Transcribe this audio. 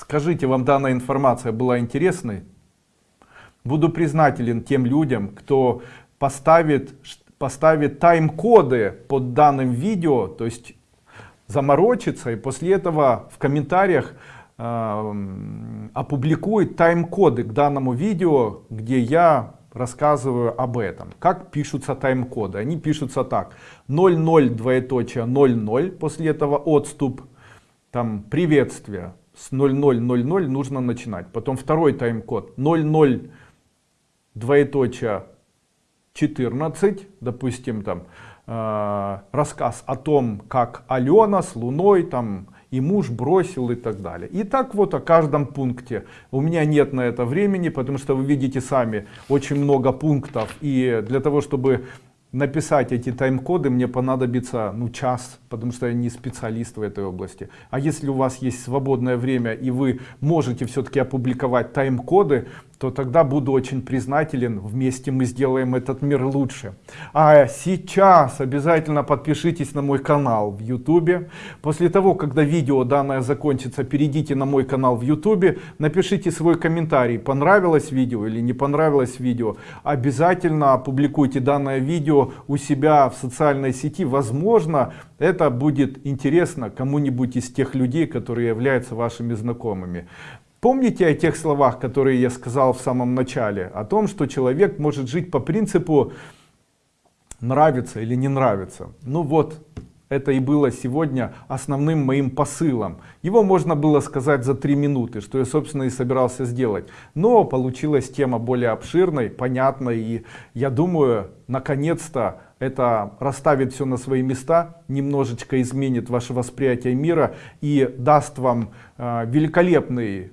Скажите, вам данная информация была интересной? Буду признателен тем людям, кто поставит, поставит тайм-коды под данным видео, то есть заморочится и после этого в комментариях э, опубликует тайм-коды к данному видео, где я рассказываю об этом. Как пишутся тайм-коды? Они пишутся так. 00 двоеточие 00, после этого отступ, там приветствие. С 0000 нужно начинать. Потом второй тайм-код 00 двоеточие 14, допустим, там э, рассказ о том, как Алена с Луной там и муж бросил и так далее. И так вот о каждом пункте. У меня нет на это времени, потому что вы видите сами очень много пунктов. И для того, чтобы написать эти тайм-коды мне понадобится ну час потому что я не специалист в этой области. А если у вас есть свободное время и вы можете все-таки опубликовать тайм-коды то тогда буду очень признателен вместе мы сделаем этот мир лучше. А сейчас обязательно подпишитесь на мой канал в youtube после того когда видео данное закончится перейдите на мой канал в youtube напишите свой комментарий понравилось видео или не понравилось видео. Обязательно опубликуйте данное видео у себя в социальной сети. Возможно это будет интересно кому-нибудь из тех людей которые являются вашими знакомыми помните о тех словах которые я сказал в самом начале о том что человек может жить по принципу нравится или не нравится ну вот это и было сегодня основным моим посылом. Его можно было сказать за три минуты, что я, собственно, и собирался сделать. Но получилась тема более обширной, понятной. И я думаю, наконец-то это расставит все на свои места, немножечко изменит ваше восприятие мира и даст вам э, великолепный